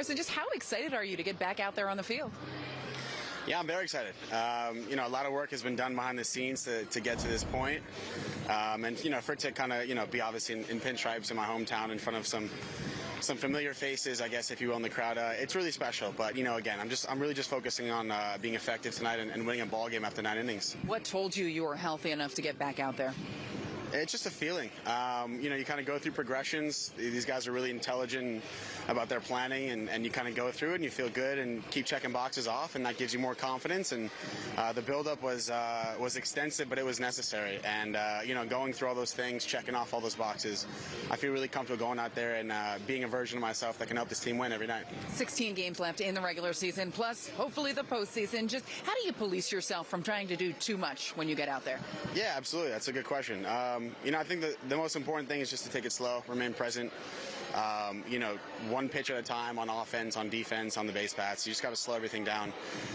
Harrison, just how excited are you to get back out there on the field? Yeah, I'm very excited. Um, you know, a lot of work has been done behind the scenes to, to get to this point. Um, and, you know, for it to kind of, you know, be obviously in, in pinstripes in my hometown in front of some some familiar faces, I guess, if you will, in the crowd. Uh, it's really special. But you know, again, I'm just I'm really just focusing on uh, being effective tonight and, and winning a ball game after nine innings. What told you you were healthy enough to get back out there? It's just a feeling. Um, you know, you kind of go through progressions. These guys are really intelligent about their planning, and, and you kind of go through it and you feel good and keep checking boxes off, and that gives you more confidence. And uh, the buildup was uh, was extensive, but it was necessary. And uh, you know, going through all those things, checking off all those boxes, I feel really comfortable going out there and uh, being a version of myself that can help this team win every night. 16 games left in the regular season, plus hopefully the postseason. Just how do you police yourself from trying to do too much when you get out there? Yeah, absolutely. That's a good question. Um, Um, you know, I think the, the most important thing is just to take it slow, remain present. Um, you know, one pitch at a time on offense, on defense, on the base paths. You just got to slow everything down.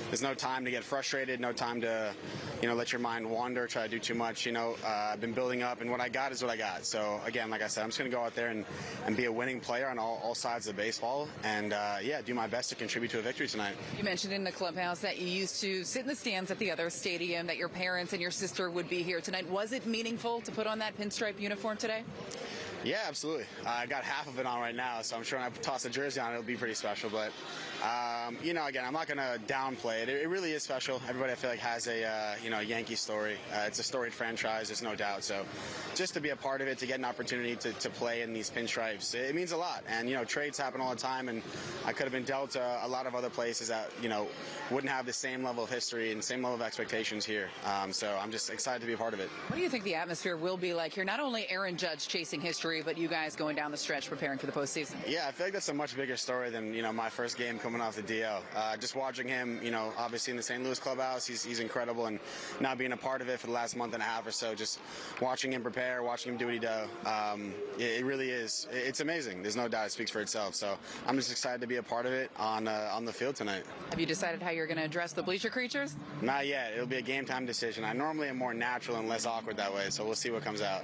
There's no time to get frustrated, no time to, you know, let your mind wander, try to do too much. You know, uh, I've been building up, and what I got is what I got. So, again, like I said, I'm just going to go out there and, and be a winning player on all, all sides of baseball and, uh, yeah, do my best to contribute to a victory tonight. You mentioned in the clubhouse that you used to sit in the stands at the other stadium, that your parents and your sister would be here tonight. Was it meaningful to put on that pinstripe uniform today? Yeah, absolutely. Uh, I got half of it on right now, so I'm sure when I toss a jersey on, it'll be pretty special. But um, you know, again, I'm not going to downplay it. it. It really is special. Everybody, I feel like, has a uh, you know Yankee story. Uh, it's a storied franchise, there's no doubt. So, just to be a part of it, to get an opportunity to, to play in these pinstripes, it, it means a lot. And you know, trades happen all the time, and I could have been dealt uh, a lot of other places that you know wouldn't have the same level of history and same level of expectations here. Um, so, I'm just excited to be a part of it. What do you think the atmosphere will be like here? Not only Aaron Judge chasing history, but you guys going down the stretch preparing for the postseason. Yeah, I feel like that's a much bigger story than you know my first game coming off the DL. Uh, just watching him, you know, obviously in the St. Louis clubhouse, he's, he's incredible, and now being a part of it for the last month and a half or so, just watching him prepare, watching him do what he does, um, it, it, really is. It's amazing. There's no doubt it speaks for itself. So I'm just excited to be a part of it on uh, on the field tonight. Have you decided how you're going to address the bleacher creatures? Not yet. It'll be a game time decision. I normally am more natural and less awkward that way, so we'll see what comes out.